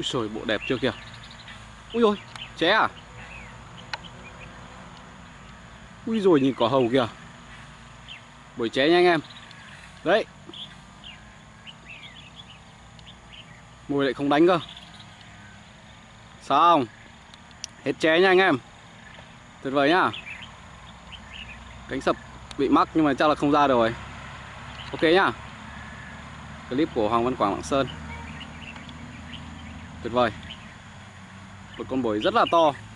Úi trời bộ đẹp chưa kìa? Úi ôi ché à? Úi rồi nhìn cỏ hầu kìa. Bổi ché nha anh em. Đấy. Mùi lại không đánh cơ. Xong. Hết ché nha anh em. Tuyệt vời nhá. Cánh sập bị mắc nhưng mà chắc là không ra được rồi. Ok nhá. Clip của Hoàng Văn Quảng Lạng Sơn. Tuyệt vời. Một con bổi rất là to.